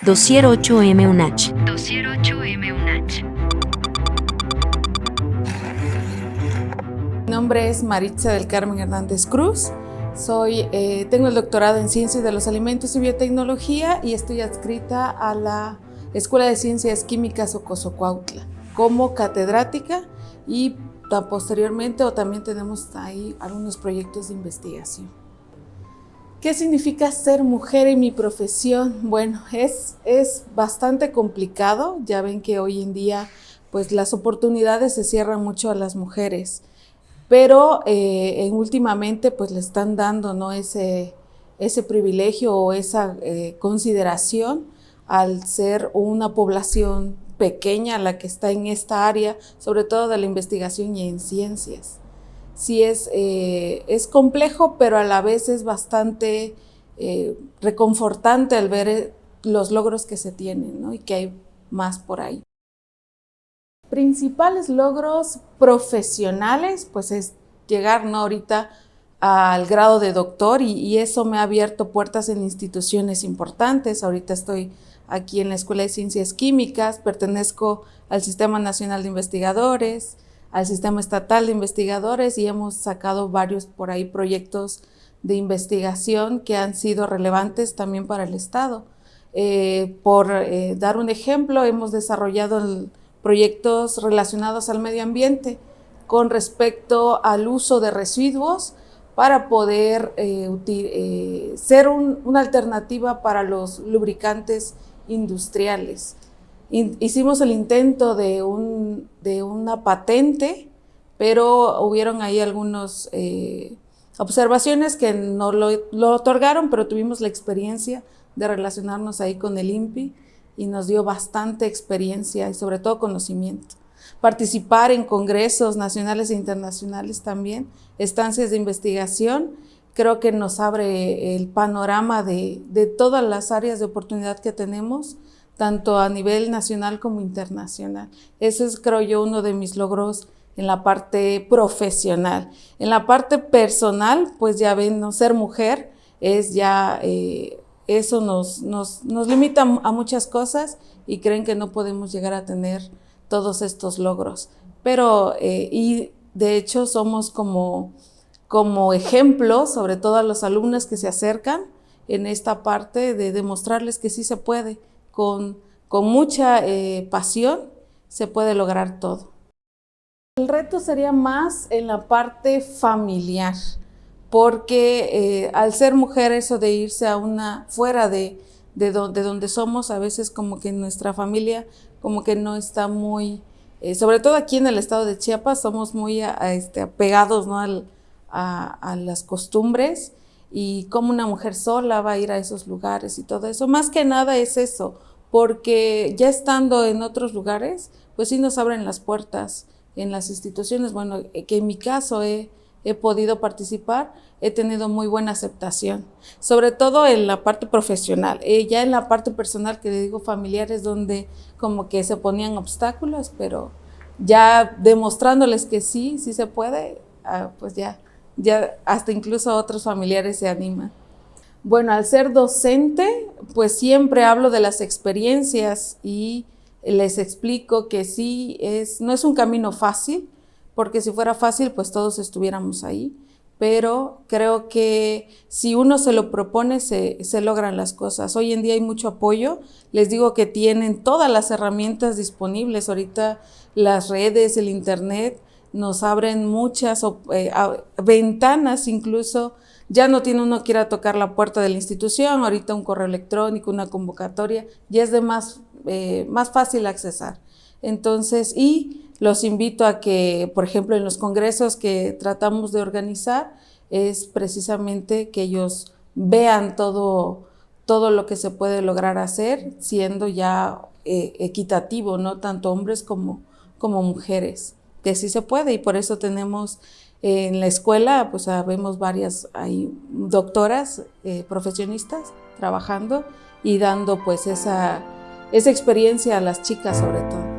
Dossier 8M UNACH. Dossier 8M UNACH. Mi nombre es Maritza del Carmen Hernández Cruz. Soy, eh, tengo el doctorado en Ciencias de los Alimentos y Biotecnología y estoy adscrita a la Escuela de Ciencias Químicas Ocosocuautla como catedrática y posteriormente o también tenemos ahí algunos proyectos de investigación. ¿Qué significa ser mujer en mi profesión? Bueno, es, es bastante complicado. Ya ven que hoy en día pues las oportunidades se cierran mucho a las mujeres, pero eh, en, últimamente pues le están dando ¿no? ese, ese privilegio o esa eh, consideración al ser una población pequeña la que está en esta área, sobre todo de la investigación y en ciencias sí es, eh, es complejo, pero a la vez es bastante eh, reconfortante al ver eh, los logros que se tienen y que hay más por ahí. Principales logros profesionales, pues es llegar ¿no? ahorita al grado de doctor y, y, eso me ha abierto puertas en instituciones importantes. Ahorita estoy aquí en la Escuela de Ciencias Químicas, pertenezco al Sistema Nacional de Investigadores, al sistema estatal de investigadores y hemos sacado varios por ahí proyectos de investigación que han sido relevantes también para el Estado. Eh, por eh, dar un ejemplo, hemos desarrollado proyectos relacionados al medio ambiente con respecto al uso de residuos para poder eh, ser una alternativa para los lubricantes industriales hicimos el intento de, un, de una patente, pero hubieron ahí algunas eh, observaciones que no lo, lo, otorgaron, pero tuvimos la experiencia de relacionarnos ahí con el INPI y nos dio bastante experiencia y sobre todo conocimiento. Participar en congresos nacionales e internacionales también, estancias de investigación, creo que nos abre el panorama de, de todas las áreas de oportunidad que tenemos tanto a nivel nacional como internacional. Eso es, creo yo, uno de mis logros en la parte profesional. En la parte personal, pues ya ven, no ser mujer es ya, eh, eso nos, nos, nos, limita a muchas cosas y creen que no podemos llegar a tener todos estos logros. Pero, eh, y de hecho somos como, como ejemplo, sobre todo a los alumnos que se acercan en esta parte de demostrarles que sí se puede, con, mucha eh, pasión se puede lograr todo. El reto sería más en la parte familiar, porque eh, al ser mujer eso de irse a una, fuera de, de, donde somos, a veces como que nuestra familia como que no está muy, eh, sobre todo aquí en el estado de Chiapas, somos muy este, apegados ¿no? a, las costumbres y como una mujer sola va a ir a esos lugares y todo eso. Más que nada es eso, porque ya estando en otros lugares, pues sí nos abren las puertas en las instituciones. Bueno, eh, que en mi caso he, podido participar, he tenido muy buena aceptación, sobre todo en la parte profesional. Eh, ya en la parte personal, que le digo familiares, donde como que se ponían obstáculos, pero ya demostrándoles que sí, sí se puede, ah, pues ya, ya hasta incluso otros familiares se animan. Bueno, al ser docente, pues siempre hablo de las experiencias y les explico que sí, es, no es un camino fácil, porque si fuera fácil, pues todos estuviéramos ahí, pero creo que si uno se lo propone, se, se logran las cosas. Hoy en día hay mucho apoyo, les digo que tienen todas las herramientas disponibles, ahorita las redes, el internet, nos abren muchas eh, ventanas incluso ya no tiene uno que ir a tocar la puerta de la institución, ahorita un correo electrónico, una convocatoria, ya es de más, eh, más fácil accesar. Entonces, y los invito a que, por ejemplo, en los congresos que tratamos de organizar, es precisamente que ellos vean todo, todo lo que se puede lograr hacer, siendo ya eh, equitativo, ¿no? Tanto hombres como, como mujeres, que sí se puede, y por eso tenemos en la escuela, pues vemos varias hay doctoras eh, profesionistas trabajando y dando pues esa, esa experiencia a las chicas sobre todo.